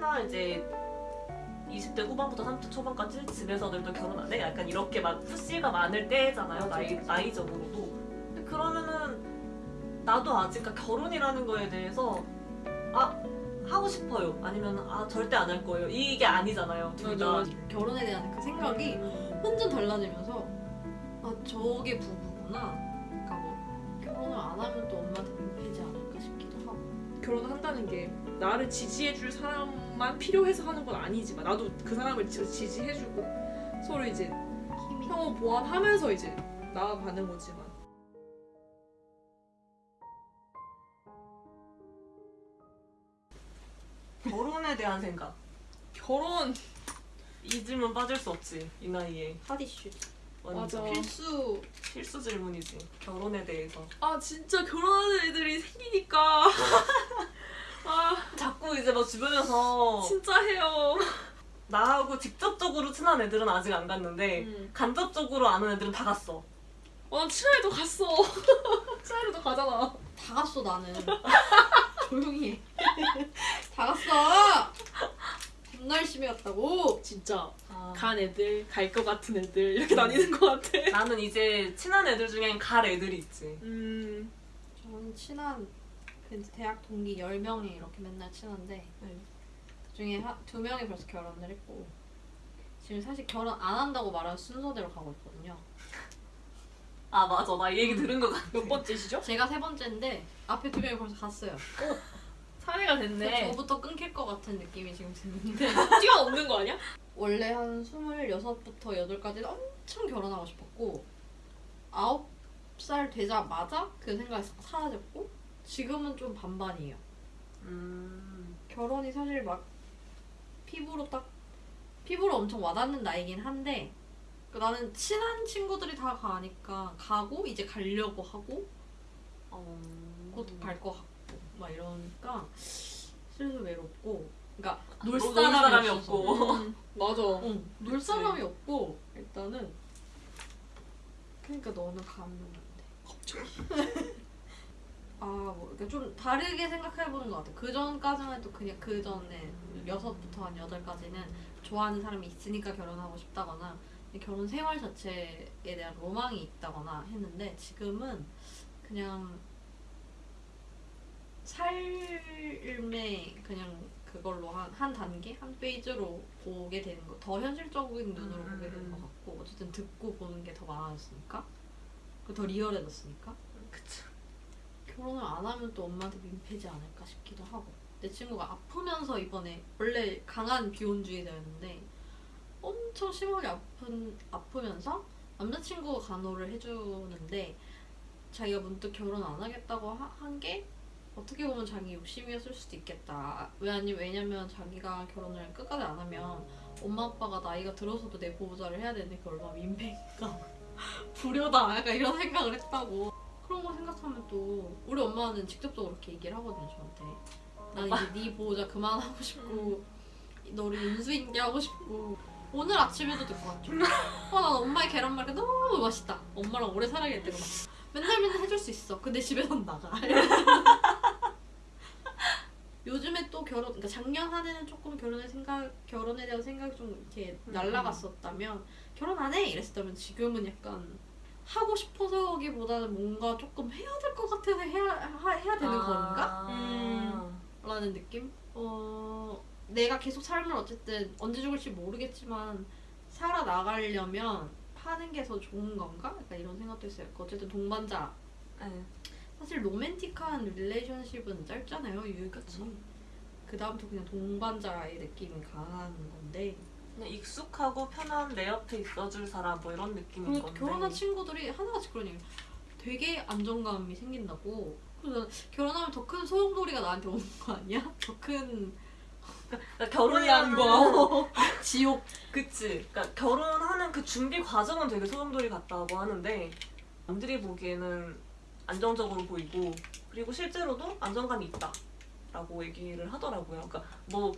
특히나 이제 20대 후반부터 30대 초반까지 집에서들도 결혼 안 해? 약간 이렇게 막 푸시가 많을 때잖아요. 나이, 나이적으로도. 근데 그러면은 나도 아직 그러니까 결혼이라는 거에 대해서 아 하고 싶어요. 아니면 아 절대 안 할 거예요. 이게 아니잖아요. 둘 맞아, 다. 맞아. 결혼에 대한 그 생각이 음. 완전 달라지면서 아 저게 부부구나. 그러니까 뭐 결혼을 안 하면 또 엄마한테 민폐지 않을까 싶기도 하고. 결혼한다는 게 나를 지지해줄 사람 만 필요해서 하는 건 아니지만 나도 그 사람을 지- 지지해주고 서로 이제 상호 보완하면서 이제 나아가는 거지만 결혼에 대한 생각. 결혼 이 질문 빠질 수 없지. 이 나이에. 핫 이슈. 완전 맞아. 필수. 필수 질문이지. 결혼에 대해서. 아 진짜 결혼하는 애들이 생기니까 아 자꾸 이제 막 주변에서 진짜 해요. 나하고 직접적으로 친한 애들은 아직 안 갔는데 음. 간접적으로 아는 애들은 다 갔어. 어, 친아이도 갔어. 친아이도 가잖아. 다 갔어 나는. 조용히 해. 다 갔어. 겁나 열심히 갔다고. 진짜 아, 간 애들, 갈 것 같은 애들 이렇게 다니는 것 같아. 나는 이제 친한 애들 중엔 갈 애들이 있지. 음, 저는 친한 그 대학 동기 10명이 이렇게 맨날 친한데 네. 그중에 하, 두 명이 벌써 결혼을 했고 지금 사실 결혼 안 한다고 말하는 순서대로 가고 있거든요. 아 맞아 나 이 얘기 들은 것 같아. 몇 번째시죠? 제가 세 번째인데 앞에 두 명이 벌써 갔어요. 사회가 그래서 됐네. 저부터 끊길 것 같은 느낌이 지금 드는데 뛰어넘는 거 아니야? 원래 한 26부터 8까지는 엄청 결혼하고 싶었고 9살 되자마자 그 생각이 싹 사라졌고 지금은 좀 반반이에요. 음, 결혼이 사실 막 피부로 딱 피부로 엄청 와닿는 나이긴 한데 그 나는 친한 친구들이 다 가니까 가고 이제 가려고 하고 어, 곧갈것 같고 막 이러니까 슬슬 외롭고 그러니까 놀놀 사람이, 사람이 없고. 음, 맞아. 응, 놀 사람이 없고 일단은 그러니까 너는 가면 안 돼. 아, 뭐, 그러니까 좀 다르게 생각해보는 것 같아. 그 전까지만 해도 그냥 그 전에 여섯부터 한 여덟까지는 좋아하는 사람이 있으니까 결혼하고 싶다거나 결혼 생활 자체에 대한 로망이 있다거나 했는데 지금은 그냥 삶의 그냥 그걸로 한, 한 단계, 한 페이지로 보게 되는 거, 더 현실적인 눈으로 음, 보게 되는 음. 것 같고, 어쨌든 듣고 보는 게 더 많아졌으니까, 그더 리얼해졌으니까, 그치. 결혼을 안 하면 또 엄마한테 민폐지 않을까 싶기도 하고, 내 친구가 아프면서 이번에 원래 강한 비혼주의자였는데 엄청 심하게 아픈 아프면서 남자친구가 간호를 해주는데 자기가 문득 결혼 안 하겠다고 한 게 어떻게 보면 자기 욕심이었을 수도 있겠다. 왜 아니 왜냐면 자기가 결혼을 끝까지 안 하면 엄마 아빠가 나이가 들어서도 내 보호자를 해야 되는데 그게 얼마나 민폐인가. 불효다. 약간 이런 생각을 했다고 그런 거 생각하면 또 우리 엄마는 직접적으로 그렇게 얘기를 하거든요 저한테. 난 이제 네 보호자 그만하고 싶고 너를 인수인계 하고 싶고. 오늘 아침에도 듣고 왔죠? 어난 엄마의 계란말이 너무 맛있다. 엄마랑 오래 살아야겠다 막. 맨날 맨날 해줄 수 있어. 근데 집에선 나가. 요즘에 또 결혼 그러니까 작년 한 해는 조금 결혼의 생각 결혼에 대한 생각이 좀 이렇게 음. 날라갔었다면 결혼 안 해. 이랬었다면 지금은 약간 하고 싶어서기보다는 뭔가 조금 해야 될 것 같아서 해야 하- 해야 되는 건가? 음. 라는 느낌? 어, 내가 계속 삶을 어쨌든 언제 죽을지 모르겠지만 살아 나가려면 파는 게 더 좋은 건가? 약간 이런 생각도 했어요. 어쨌든 동반자. 네. 사실 로맨틱한 릴레이션십은 짧잖아요, 유효기간이. 그 다음부터 그냥 동반자의 느낌이 강한 건데 그냥 익숙하고 편한 내 옆에 있어줄 사람 뭐 이런 느낌인 그리고 건데. 결혼한 친구들이 하나같이 그런 얘기 되게 안정감이 생긴다고 그래서 결혼하면 더 큰 소용돌이가 나한테 오는 거 아니야? 더큰 그러니까 혼란, 거. 지옥 그치. 그러니까 결혼하는 그 준비 과정은 되게 소용돌이 같다고 하는데 남들이 보기에는 안정적으로 보이고 그리고 실제로도 안정감이 있다 라고 얘기를 하더라고요. 그러니까 뭐.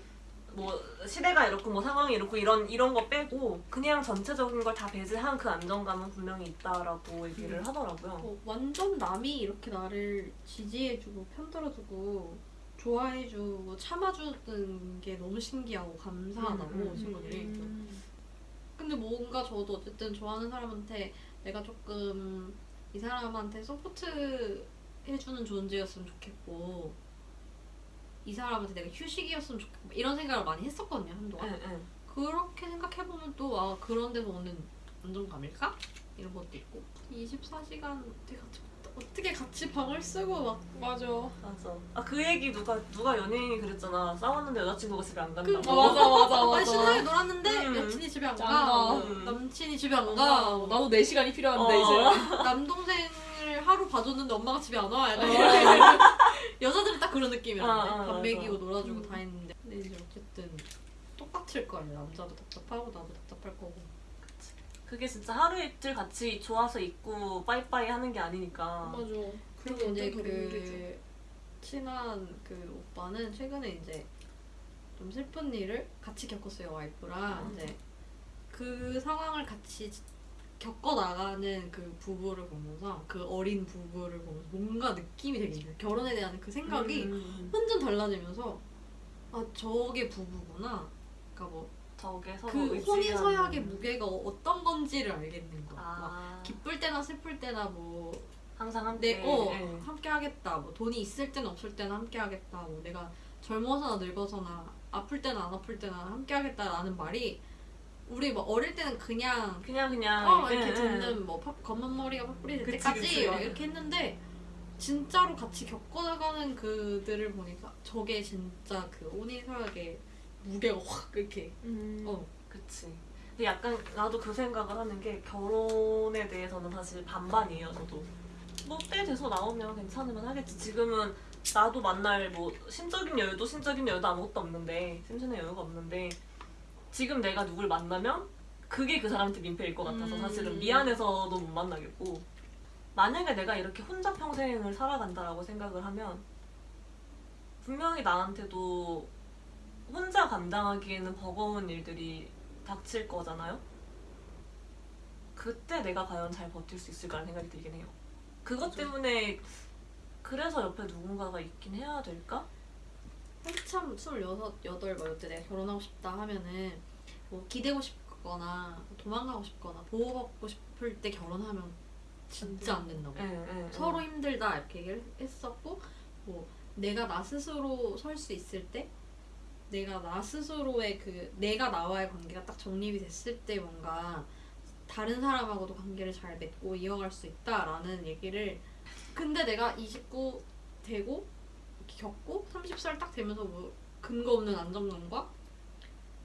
뭐 시대가 이렇고 뭐 상황이 이렇고 이런 이런 거 빼고 그냥 전체적인 걸 다 배제한 그 안정감은 분명히 있다라고 얘기를 음. 하더라고요. 어, 완전 남이 이렇게 나를 지지해주고 편들어주고 좋아해주고 참아주는 게 너무 신기하고 감사하다고 음, 음, 친구들이. 음. 근데 뭔가 저도 어쨌든 좋아하는 사람한테 내가 조금 이 사람한테 support 해주는 존재였으면 좋겠고 이 사람한테 내가 휴식이었으면 좋겠고 이런 생각을 많이 했었거든요 한동안. 응, 응. 그렇게 생각해보면 또 아 그런 데서 오는 안정감일까? 이런 것도 있고 24시간 어떻게 같이 어떻게 같이 방을 쓰고 막 맞아. 맞아. 아 그 얘기 누가 누가 연예인이 그랬잖아. 싸웠는데 여자친구가 집에 안 간다고. 그- 어, 맞아 맞아 맞아. 신나게 놀았는데 음. 여친이 집에 안안 가, 가. 뭐 남친이 집에 안 아, 가, 나도 내 시간이 필요한데 어. 이제. 남동생을 하루 봐줬는데 엄마가 집에 안 와. 약간 어. 이런 여자들은 딱 그런 어, 느낌이었는데 어, 밥. 먹이고 놀아주고 음. 다 했는데 근데 이제 어쨌든 똑같을 거예요. 남자도 답답하고 나도 답답할 거고. 그게 진짜 하루 이틀 같이 좋아서 있고 빠이빠이 하는 게 아니니까. 맞아. 그리고 이제. 그 친한 그 오빠는 최근에 이제 좀 슬픈 일을 같이 겪었어요 와이프랑 음. 이제 그 상황을 같이 겪어 나가는 그 부부를 보면서 그 어린 부부를 보면서 뭔가 느낌이 되게 있어요 결혼에 대한 그 생각이 음, 완전 달라지면서 아 저게 부부구나 그러니까 뭐 저게 서로 그 의지하는- 혼인 서약의 무게가 어떤 건지를 알겠는 막 아, 기쁠 때나 슬플 때나 뭐 항상 함께. 내, 어, 예. 함께 하겠다. 뭐 돈이 있을 때는 없을 때는 함께 하겠다. 뭐 내가 젊어서나 늙어서나 아플 때나 안 아플 때나 함께 하겠다라는 말이 우리 뭐 어릴 때는 그냥 그냥 그냥 어 예, 이렇게 예. 듣는 뭐 파- 검은 머리가 파뿌리 될 때까지 그치. 이렇게 했는데 진짜로 같이 겪어나가는 그들을 보니까 저게 진짜 그 혼인서약의 무게가 확 이렇게 음. 어 그치. 근데 약간 나도 그 생각을 하는 게 결혼에 대해서는 사실 반반이에요. 저도 뭐때 돼서 나오면 괜찮으면 하겠지. 지금은 나도 만날 뭐 심적인 여유도 심적인 여유도 아무것도 없는데 심신의 여유가 없는데 지금 내가 누굴 만나면 그게 그 사람한테 민폐일 것 같아서 음. 사실은 미안해서도 못 만나겠고 만약에 내가 이렇게 혼자 평생을 살아간다라고 생각을 하면 분명히 나한테도 혼자 감당하기에는 버거운 일들이 닥칠 거잖아요. 그때 내가 과연 잘 버틸 수 있을까라는 생각이 들긴 해요. 그것. 때문에 그래서 옆에 누군가가 있긴 해야 될까? 한참 26, 8, 뭐 이때 내가 결혼하고 싶다 하면은 뭐 기대고 싶거나 도망가고 싶거나 보호받고 싶을 때 결혼하면 진짜 안 된다고. 예, 예, 예. 서로 힘들다 이렇게 얘기를 했었고 뭐 내가 나 스스로 설 수 있을 때 내가 나 스스로의 그 내가 나와의 관계가 딱 정립이 됐을 때 뭔가 다른 사람하고도 관계를 잘 맺고 이어갈 수 있다라는 얘기를 근데 내가 29 되고 겪고 30살 딱 되면서 뭐 근거 없는 안정감과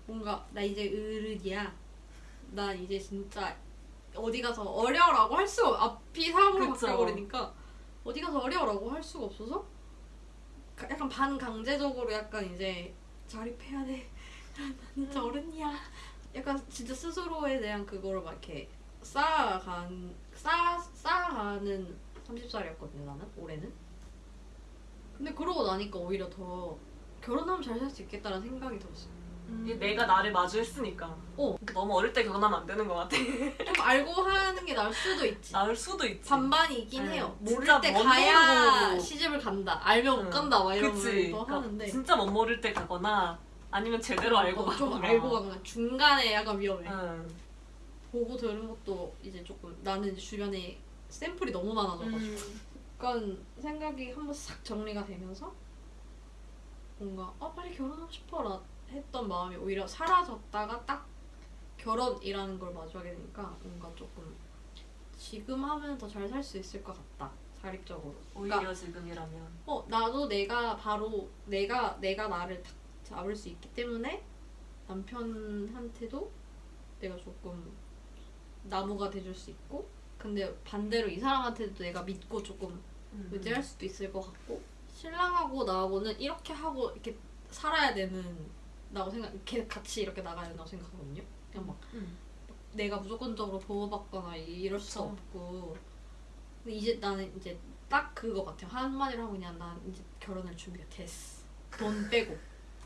뭔가 나 이제 어른이야 나 이제 진짜 어디 가서 어려라고 할 수가 없- 앞이 사람으로. 바뀌어버리니까 어디 가서 어려라고 할 수가 없어서 가- 약간 반강제적으로 약간 이제 자립해야 돼. 나 진짜 어른이야. 약간 진짜 스스로에 대한 그거를 막 이렇게 쌓아간 쌓아 쌓아가는 30살이었거든요 나는 올해는. 근데 그러고 나니까 오히려 더 결혼하면 잘 살 수 있겠다는 생각이 들었어요. 이게 내가 나를 마주했으니까. 어. 너무 어릴 때 결혼하면 안 되는 것 같아. 좀 알고 하는 게 나을 수도 있지. 나을 수도 있지. 반반이긴 네. 해요. 모를 때먼 가야 모르고. 시집을 간다. 알면 못 응. 간다. 막 이런. 거 그러니까 하는데. 진짜 못 모를 때 가거나 아니면 제대로 알고 어, 가거나. 좀 알고 가거나 중간에 약간 위험해. 응. 보고 들은 것도 이제 조금 나는 이제 주변에 샘플이 너무 많아져가지고 음. 약간 생각이 한번 싹 정리가 되면서 뭔가 아 빨리 결혼하고 싶어라 했던 마음이 오히려 사라졌다가 딱 결혼이라는 걸 마주하게 되니까 뭔가 조금 지금 하면 더 잘 살 수 있을 것 같다 자립적으로 오히려 그러니까 지금이라면. 어 나도 내가 바로 내가 내가 나를 탁 잡을 수 있기 때문에 남편한테도 내가 조금 나무가 돼줄 수 있고 근데 반대로 이 사람한테도 내가 믿고 조금 음. 의지할 수도 있을 것 같고 신랑하고 나하고는 이렇게 하고 이렇게 살아야 되는 나고 생각 이렇게 같이 이렇게 나가야 된다고 생각하거든요 그냥 막 음. 내가 무조건적으로 보호받거나 이럴 수 그쵸. 없고 근데 이제 나는 이제 딱 그거 같아요 한마디로 하고 그냥 난 이제 결혼할 준비가 됐어 돈 빼고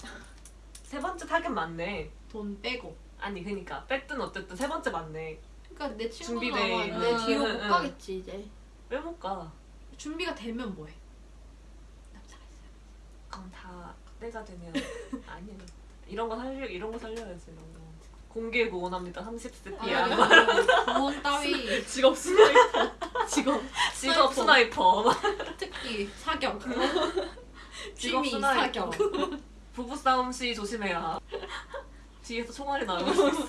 세 번째 타겟 맞네. 돈 빼고 아니 그니까 뺐든 어쨌든 세 번째 맞네. 그러니까 내 친구는 준비돼 아마. 내 뒤로 응, 못 응. 가겠지 이제 왜 못 가? 준비가 되면 뭐해 남자가 그럼 다 때가 되면 아니에요. 이런 거 살려 이런 거 살려야지 이런 거. 공개 구원합니다. 30세 아, 피야. 구원 따위 직업 스나이퍼. 직업 직업 sniper. 특기 사격 직업 취미. 사격 부부 싸움 시 조심해야. 뒤에서 총알이 나올 수 있어.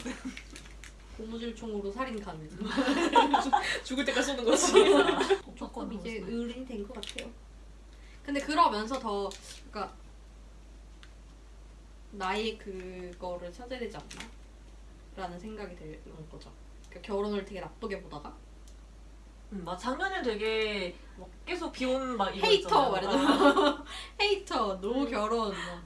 고무줄 총으로 살인 가능. 죽을 때까지 쏘는 거지. 조금 이제 어른이 된 것 같아요. 근데 그러면서 더 그러니까 나의 그거를 찾아야 되지 않나? 라는 생각이 드는 거죠. 그러니까 결혼을 되게 나쁘게 보다가 음, 막 작년에 되게 막 계속 비혼 막 이거 hater. 말이죠. hater, no 결혼. 뭐.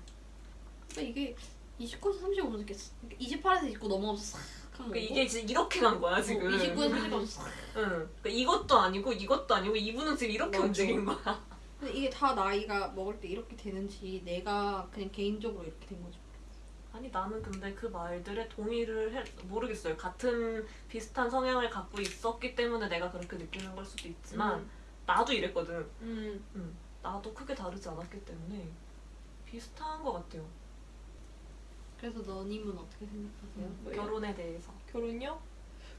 그러니까 이게 29에서 35 이렇게 28에서 29 넘어가서 싹한 거고. 그러니까 이게 지금 이렇게 간 거야 지금. 29에서 30까지 싹. 응. 그러니까 이것도 아니고 이것도 아니고 이분은 지금 이렇게 맞아. 움직인 거야. 근데 이게 다 나이가 먹을 때 이렇게 되는지 내가 그냥 개인적으로 이렇게 된 거지. 아니 나는 근데 그 말들에 동의를 해 모르겠어요. 같은 비슷한 성향을 갖고 있었기 때문에 내가 그렇게 느끼는 걸 수도 있지만 음. 나도 이랬거든. 음. 음, 나도 크게 다르지 않았기 때문에 비슷한 것 같아요. 그래서 너님은 어떻게 생각하세요? 음? 결혼에 대해서. 결혼요?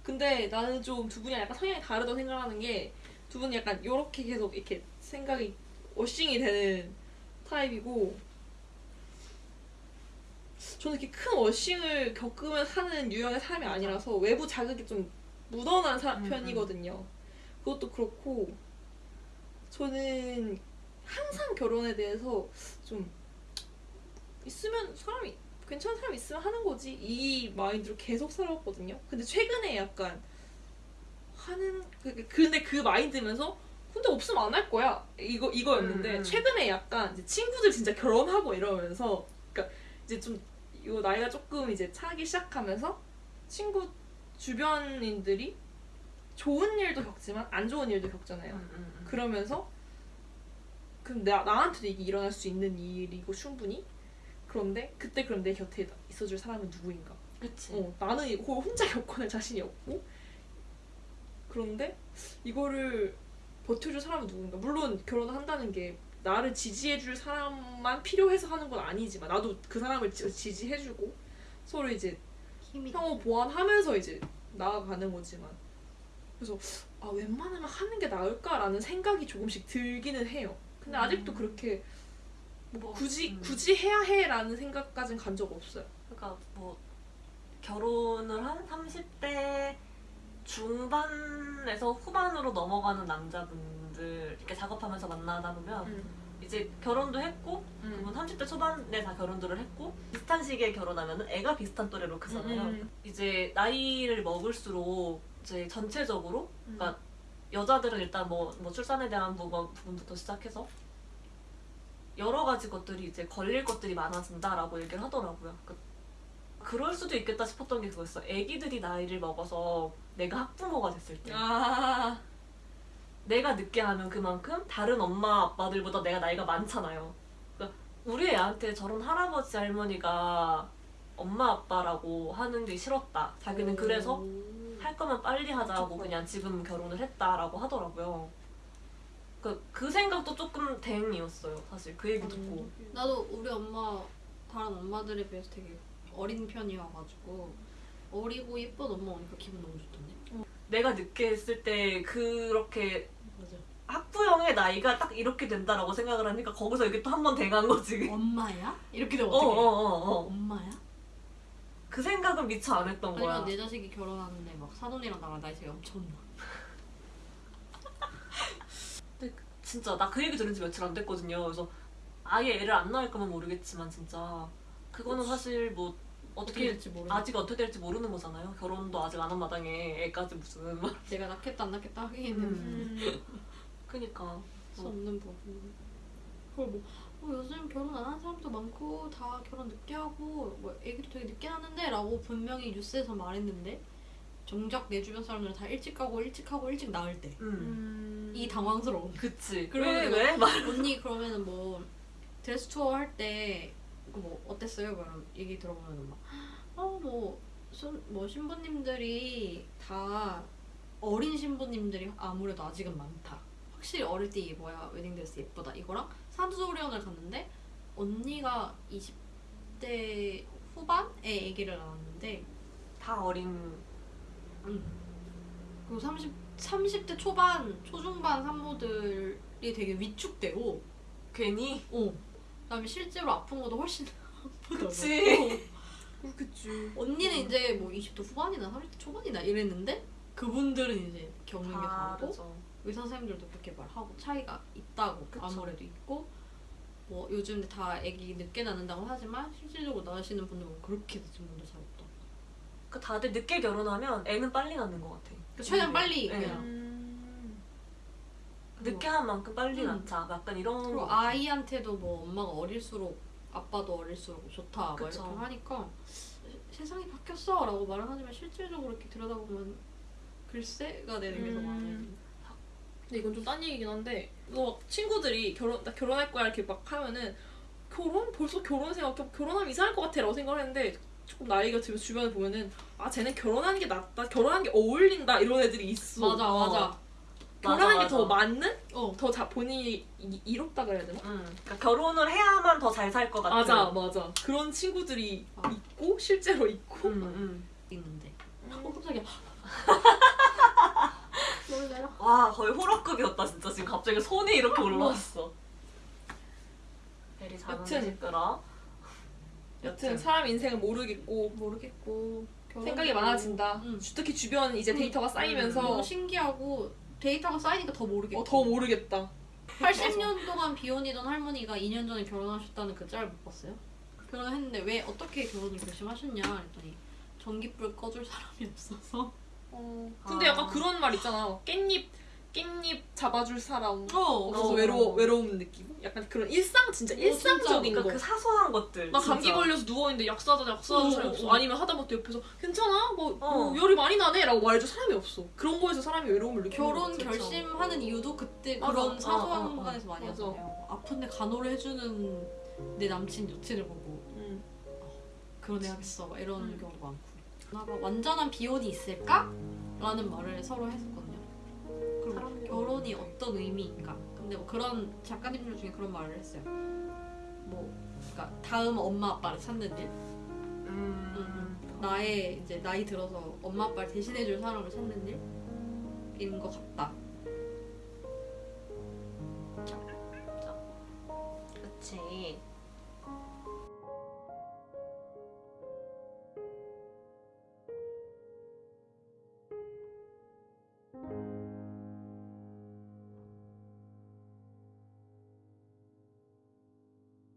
근데 나는 좀 두 분이 약간 성향이 다르다고 생각하는 게 두 분이 약간 이렇게 계속 이렇게 생각이 워싱이 되는 타입이고 저는 이렇게 큰 워싱을 겪으면 사는 유형의 사람이 아니라서 외부 자극이 좀 묻어난 사- 음, 음. 편이거든요. 그것도 그렇고 저는 항상 결혼에 대해서 좀 있으면 사람이 괜찮은 사람 있으면 하는 거지 이 마인드로 계속 살아왔거든요. 근데 최근에 약간 하는 그- 그- 근데 그 마인드면서 근데 없으면 안 할 거야 이거 이거였는데 음, 음. 최근에 약간 친구들 진짜 결혼하고 이러면서 그러니까 이제 좀 이거 나이가 조금 이제 차기 시작하면서 친구 주변인들이 좋은 일도 겪지만 안 좋은 일도 겪잖아요. 음, 음, 음. 그러면서 그럼 나, 나한테도 이게 일어날 수 있는 일이고 충분히 그런데 그때 그럼 내 곁에 있어줄 사람은 누구인가 그치. 어, 나는 이거 혼자 겪어낼 자신이 없고 그런데 이거를 버텨줄 사람은 누군가 물론 결혼을 한다는 게 나를 지지해줄 사람만 필요해서 하는 건 아니지만 나도 그 사람을 지- 지지해주고 서로 이제 상호 보완하면서 이제 나아가는 거지만 그래서 아 웬만하면 하는 게 나을까라는 생각이 조금씩 들기는 해요. 근데 음. 아직도 그렇게 뭐 굳이 음. 굳이 해야 해라는 생각까지는 간적 없어요. 그러니까 뭐 결혼을 한 30대 중반에서 후반으로 넘어가는 남자분들 이렇게 작업하면서 만나다 보면 이제 결혼도 했고 그분 30대 초반에 다 결혼들을 했고 비슷한 시기에 결혼하면 애가 비슷한 또래로 크잖아요. 음. 이제 나이를 먹을수록 이제 전체적으로 음. 그러니까 여자들은 일단 뭐, 뭐 출산에 대한 부분, 부분부터 시작해서 여러 가지 것들이 이제 걸릴 것들이 많아진다라고 얘기를 하더라고요. 그, 그럴 수도 있겠다 싶었던 게 그거였어. 애기들이 나이를 먹어서 내가 학부모가 됐을 때 아 내가 늦게 하면 그만큼 다른 엄마 아빠들보다 내가 나이가 많잖아요. 그러니까 우리 애한테 저런 할아버지 할머니가 엄마 아빠라고 하는 게 싫었다. 자기는 그래서 할 거면 빨리 하자고. 그냥 지금 결혼을 했다라고 하더라고요. 그, 그 생각도 조금 대응이었어요. 사실 그 얘기 듣고. 나도 우리 엄마 다른 엄마들에 비해서 되게 어린 편이어가지고 어리고 예쁜 엄마 오니까 기분 너무 좋던데. 내가 늦게 했을 때 그렇게 맞아. 학부형의 나이가 딱 이렇게 된다라고 생각을 하니까 거기서 이게 또 한 번 대간 거지. 엄마야? 이렇게 되면 어, 어떡해? 어, 어, 어. 엄마야? 그 생각은 미처 안 했던 거야. 아니면 내 자식이 결혼하는데 막 사돈이랑 나랑 나이 차이 엄청 나. 진짜 나 그 얘기 들은 지 며칠 안 됐거든요. 그래서 아예 애를 안 낳을 거면 모르겠지만 진짜 그거는 사실 뭐 어떻게 어떻게 될지 모르. 아직 어떻게 될지 모르는 거잖아요. 결혼도 아직 안 한 마당에 애까지 무슨 막. 내가 낳겠다 안 낳겠다 하기에는 음. 그니까 수 없는 부분. 그걸 뭐 어, 요즘 결혼 안 하는 사람도 많고 다 결혼 늦게 하고 뭐 애기도 되게 늦게 하는데 라고 분명히 뉴스에서 말했는데 정작 내 주변 사람들은 다 일찍 하고 일찍 하고 일찍 낳을 때. 음. 이 당황스러움. 그치. 그러면 왜 왜? 말. 언니 그러면은 뭐 드레스 투어 할 때 뭐 어땠어요? 그럼 얘기 들어보면 막 어뭐 뭐 신부님들이 다 어린 신부님들이 아무래도 아직은 많다. 확실히 어릴 때 입어야 웨딩드레스 예쁘다. 이거랑 산후조리원을 갔는데 언니가 20대 후반에 아기를 낳았는데 다 어린 음. 그리고 30, 30대 초반, 초중반 산모들이 되게 위축되고 괜히 어. 그다음에 실제로 아픈 것도 훨씬 아프더라고. 그치. 그렇겠지. 언니는 이제 뭐 20대 후반이나 30대 초반이나 이랬는데 그분들은 이제 겪는 게 다르고. 의사 선생님들도 그렇게 말하고 차이가 있다고 그쵸. 아무래도 있고 뭐 요즘 다 아기 늦게 낳는다고 하지만 실질적으로 낳으시는 분들은 그렇게 늦은 분들 잘. 그 다들 늦게 결혼하면 애는 빨리 낳는 것 같아. 그러니까 최대한 빨리 네. 그냥 음. 늦게 한 만큼 빨리 음. 낳자. 약간 이런 그리고 거. 아이한테도 뭐 엄마가 어릴수록 아빠도 어릴수록 좋다 막. 이렇게 하니까 세- 세상이 바뀌었어 라고 말은 하지만 실질적으로 이렇게 들여다보면 글쎄가 되는 게더 음. 많아요. 근데 이건 좀 딴 얘기긴 한데 이거 막 친구들이 결혼 나 결혼할 거야 이렇게 막 하면은 결혼 벌써 결혼 생각 결혼하면 이상할 것 같아라고 생각을 했는데 조금 나이가 들면 주변에 보면은 아 쟤는 결혼하는 게 낫다 결혼하는 게 어울린다 이런 애들이 있어 맞아 맞아. 결혼하는 게 더. 맞는 어. 더 자, 본인이 이, 이롭다 그래야 되나 응. 그러니까 결혼을 해야만 더 잘 살 것 같아. 맞아 맞아 그런 친구들이 아. 있고 실제로 있고 응, 응. 있는데. 어 깜짝이야. 놀래라. 와 거의 호러급이었다 진짜 지금 갑자기 손이 이렇게 올라왔어. 베리 여튼. 시끄러. 여튼 사람 인생을 모르겠고 모르겠고 생각이 많아진다 응. 특히 주변 이제 응. 데이터가 쌓이면서 너무 신기하고 데이터가 쌓이니까 더 모르겠고. 어, 더 모르겠다 80년 동안 비혼이던 할머니가 2년 전에 결혼하셨다는 그 짤 못 봤어요? 결혼했는데 왜 어떻게 결혼을 결심하셨냐 했더니 전기불 꺼줄 사람이 없어서 근데 아. 약간 그런 말 있잖아. 깻잎 깻잎 잡아줄 사람 어, 없어서 어. 외로워 외로움 느끼고 약간 그런 일상 진짜 어, 일상적인 그러니까 거. 그 사소한 것들. 막 감기 진짜. 걸려서 누워 있는데 약 사다 약 사줄 어, 사람이 어, 없어. 어. 아니면 하다못해 옆에서 괜찮아 뭐, 어. 뭐 열이 많이 나네라고 말해줄 사람이 없어. 그런 거에서 사람이 외로움을 느끼는 결혼 거. 결심하는 이유도 그때 맞아. 그런 어, 사소한 어, 어. 공간에서 많이 맞아. 하잖아요. 아픈데 간호를 해주는 내 남친 여친을 보고 음. 결혼해야겠어 막 이런 음. 경우도 많고. 나가 완전한 비혼이 있을까? 라는 말을 서로 했었거든요. 그리고 결혼이 어떤 의미인가? 근데 뭐 그런 작가님들 중에 그런 말을 했어요. 뭐, 그러니까 다음 엄마 아빠를 찾는 일, 음. 나의 이제 나이 들어서 엄마 아빠를 대신해줄 사람을 찾는 일인 것 같다.